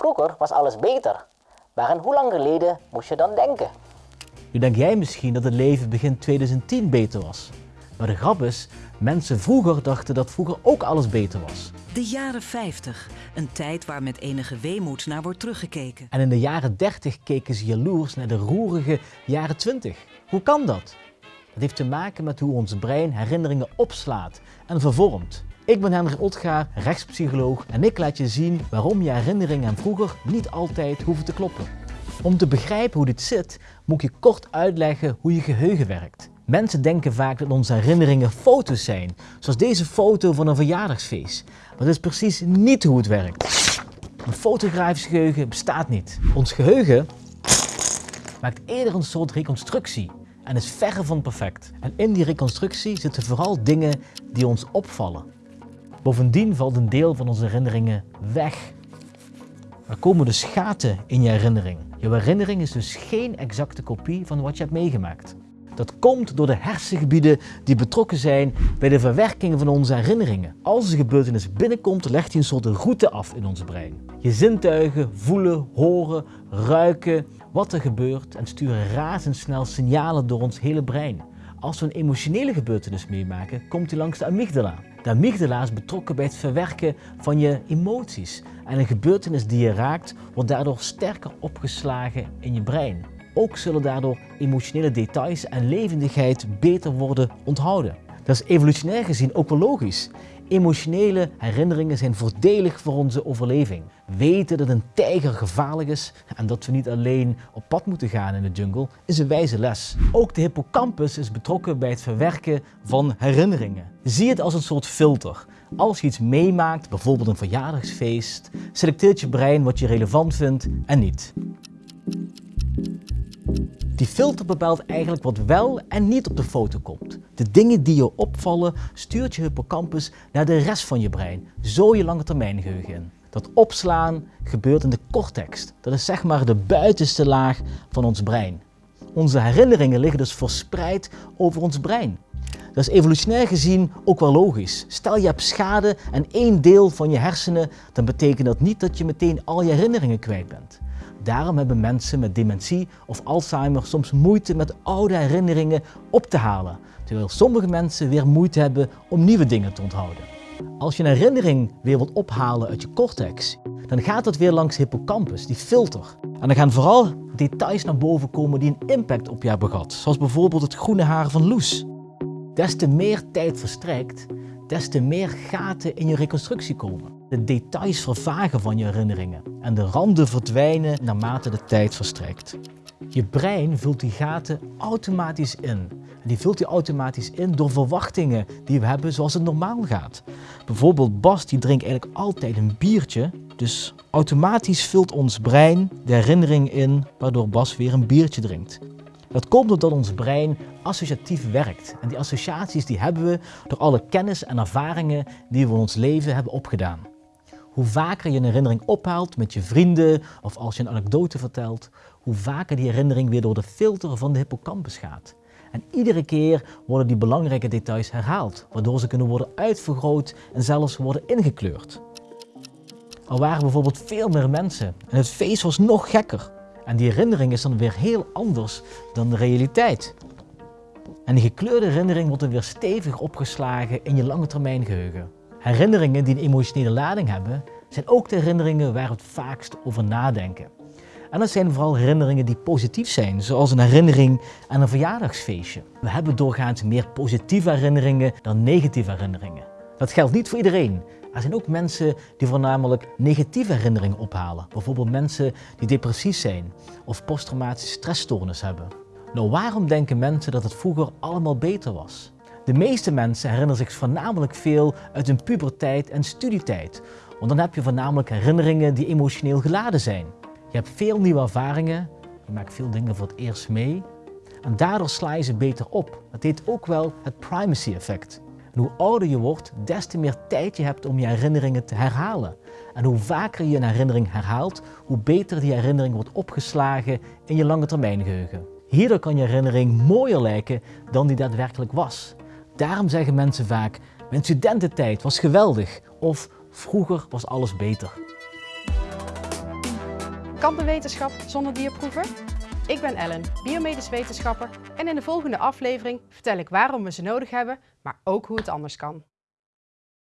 Vroeger was alles beter. Maar aan hoe lang geleden moest je dan denken? Nu denk jij misschien dat het leven begin 2010 beter was. Maar de grap is, mensen vroeger dachten dat vroeger ook alles beter was. De jaren 50, een tijd waar met enige weemoed naar wordt teruggekeken. En in de jaren 30 keken ze jaloers naar de roerige jaren 20. Hoe kan dat? Dat heeft te maken met hoe ons brein herinneringen opslaat en vervormt. Ik ben Hendrik Otgaar, rechtspsycholoog en ik laat je zien waarom je herinneringen aan vroeger niet altijd hoeven te kloppen. Om te begrijpen hoe dit zit, moet ik je kort uitleggen hoe je geheugen werkt. Mensen denken vaak dat onze herinneringen foto's zijn, zoals deze foto van een verjaardagsfeest. Maar dat is precies niet hoe het werkt. Een fotografisch geheugen bestaat niet. Ons geheugen maakt eerder een soort reconstructie en is verre van perfect. En in die reconstructie zitten vooral dingen die ons opvallen. Bovendien valt een deel van onze herinneringen weg. Er komen dus gaten in je herinnering. Je herinnering is dus geen exacte kopie van wat je hebt meegemaakt. Dat komt door de hersengebieden die betrokken zijn bij de verwerking van onze herinneringen. Als een gebeurtenis binnenkomt, legt hij een soort route af in ons brein. Je zintuigen voelen, horen, ruiken wat er gebeurt en sturen razendsnel signalen door ons hele brein. Als we een emotionele gebeurtenis meemaken, komt hij langs de amygdala. De amygdala is betrokken bij het verwerken van je emoties. En een gebeurtenis die je raakt, wordt daardoor sterker opgeslagen in je brein. Ook zullen daardoor emotionele details en levendigheid beter worden onthouden. Dat is evolutionair gezien ook wel logisch. Emotionele herinneringen zijn voordelig voor onze overleving. Weten dat een tijger gevaarlijk is en dat we niet alleen op pad moeten gaan in de jungle is een wijze les. Ook de hippocampus is betrokken bij het verwerken van herinneringen. Zie het als een soort filter. Als je iets meemaakt, bijvoorbeeld een verjaardagsfeest, selecteert je brein wat je relevant vindt en niet. Die filter bepaalt eigenlijk wat wel en niet op de foto komt. De dingen die je opvallen stuurt je hippocampus naar de rest van je brein, zo je lange termijn geheugen in. Dat opslaan gebeurt in de cortex. Dat is zeg maar de buitenste laag van ons brein. Onze herinneringen liggen dus verspreid over ons brein. Dat is evolutionair gezien ook wel logisch. Stel je hebt schade aan één deel van je hersenen, dan betekent dat niet dat je meteen al je herinneringen kwijt bent. Daarom hebben mensen met dementie of Alzheimer soms moeite met oude herinneringen op te halen, terwijl sommige mensen weer moeite hebben om nieuwe dingen te onthouden. Als je een herinnering weer wilt ophalen uit je cortex, dan gaat dat weer langs hippocampus, die filter. En dan gaan vooral details naar boven komen die een impact op je hebben gehad, zoals bijvoorbeeld het groene haar van Loes. Des te meer tijd verstrijkt, des te meer gaten in je reconstructie komen. De details vervagen van je herinneringen en de randen verdwijnen naarmate de tijd verstrijkt. Je brein vult die gaten automatisch in. En die vult die automatisch in door verwachtingen die we hebben zoals het normaal gaat. Bijvoorbeeld Bas die drinkt eigenlijk altijd een biertje. Dus automatisch vult ons brein de herinnering in waardoor Bas weer een biertje drinkt. Dat komt doordat ons brein associatief werkt. En die associaties die hebben we door alle kennis en ervaringen die we in ons leven hebben opgedaan. Hoe vaker je een herinnering ophaalt met je vrienden of als je een anekdote vertelt, hoe vaker die herinnering weer door de filter van de hippocampus gaat. En iedere keer worden die belangrijke details herhaald, waardoor ze kunnen worden uitvergroot en zelfs worden ingekleurd. Er waren bijvoorbeeld veel meer mensen en het feest was nog gekker. En die herinnering is dan weer heel anders dan de realiteit. En die gekleurde herinnering wordt dan weer stevig opgeslagen in je lange termijn geheugen. Herinneringen die een emotionele lading hebben, zijn ook de herinneringen waar we het vaakst over nadenken. En dat zijn vooral herinneringen die positief zijn, zoals een herinnering aan een verjaardagsfeestje. We hebben doorgaans meer positieve herinneringen dan negatieve herinneringen. Dat geldt niet voor iedereen. Er zijn ook mensen die voornamelijk negatieve herinneringen ophalen. Bijvoorbeeld mensen die depressief zijn of posttraumatische stressstoornis hebben. Nou, waarom denken mensen dat het vroeger allemaal beter was? De meeste mensen herinneren zich voornamelijk veel uit hun puberteit en studietijd. Want dan heb je voornamelijk herinneringen die emotioneel geladen zijn. Je hebt veel nieuwe ervaringen, je maakt veel dingen voor het eerst mee. En daardoor sla je ze beter op. Dat heet ook wel het primacy effect. En hoe ouder je wordt, des te meer tijd je hebt om je herinneringen te herhalen. En hoe vaker je een herinnering herhaalt, hoe beter die herinnering wordt opgeslagen in je lange termijn geheugen. Hierdoor kan je herinnering mooier lijken dan die daadwerkelijk was. Daarom zeggen mensen vaak, mijn studententijd was geweldig of vroeger was alles beter. Kan de wetenschap zonder dierproeven? Ik ben Ellen, biomedisch wetenschapper en in de volgende aflevering vertel ik waarom we ze nodig hebben, maar ook hoe het anders kan.